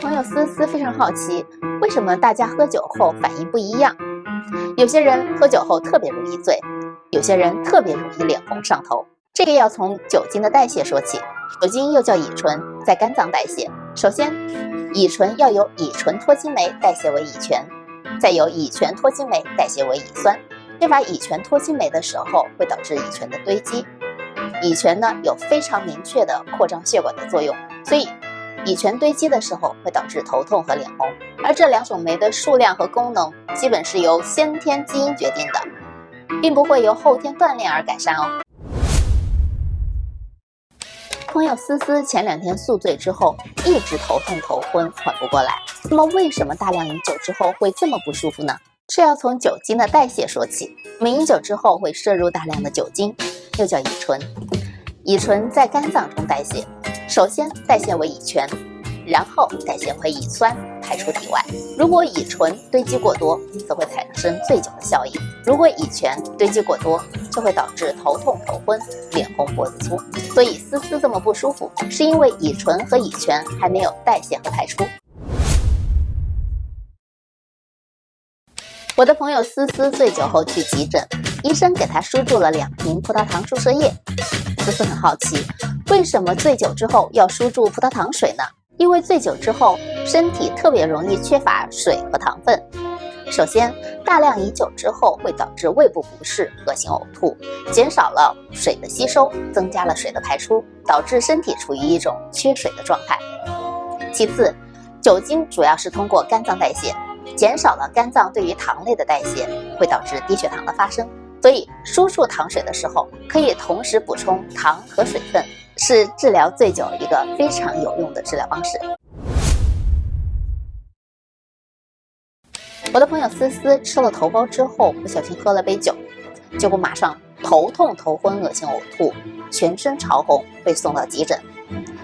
朋友思思非常好奇，为什么大家喝酒后反应不一样？有些人喝酒后特别容易醉，有些人特别容易脸红上头。这个要从酒精的代谢说起。酒精又叫乙醇，在肝脏代谢。首先，乙醇要由乙醇脱氢酶代谢为乙醛，再由乙醛脱氢酶代谢为乙酸。缺乏乙醛脱氢酶的时候，会导致乙醛的堆积。乙醛呢有非常明确的扩张血管的作用，所以乙醛堆积的时候会导致头痛和脸红。而这两种酶的数量和功能基本是由先天基因决定的，并不会由后天锻炼而改善哦。朋友思思前两天宿醉之后一直头痛头昏，缓不过来。那么为什么大量饮酒之后会这么不舒服呢？这要从酒精的代谢说起。我们饮酒之后会摄入大量的酒精，又叫乙醇。乙醇在肝脏中代谢，首先代谢为乙醛，然后代谢为乙酸，排出体外。如果乙醇堆积过多，则会产生醉酒的效应；如果乙醛堆积过多，就会导致头痛头昏、脸红脖子粗。所以思思这么不舒服，是因为乙醇和乙醛还没有代谢和排出。我的朋友思思醉酒后去急诊，医生给她输注了两瓶葡萄糖注射液。思思很好奇，为什么醉酒之后要输注葡萄糖水呢？因为醉酒之后，身体特别容易缺乏水和糖分。首先，大量饮酒之后会导致胃部不适、恶心呕吐，减少了水的吸收，增加了水的排出，导致身体处于一种缺水的状态。其次，酒精主要是通过肝脏代谢。减少了肝脏对于糖类的代谢，会导致低血糖的发生。所以输注糖水的时候，可以同时补充糖和水分，是治疗醉酒一个非常有用的治疗方式。我的朋友思思吃了头孢之后，不小心喝了杯酒，结果马上头痛、头昏、恶心、呕吐，全身潮红，被送到急诊。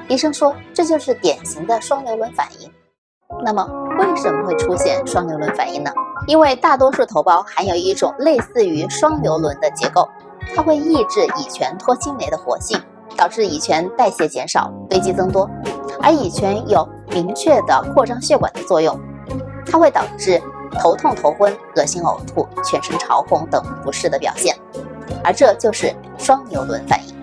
医生说这就是典型的双硫仑反应。那么为什么会出现双硫仑反应呢？因为大多数头孢含有一种类似于双硫仑的结构，它会抑制乙醛脱氢酶的活性，导致乙醛代谢减少，堆积增多。而乙醛有明确的扩张血管的作用，它会导致头痛、头昏、恶心、呕吐、全身潮红等不适的表现，而这就是双牛轮反应。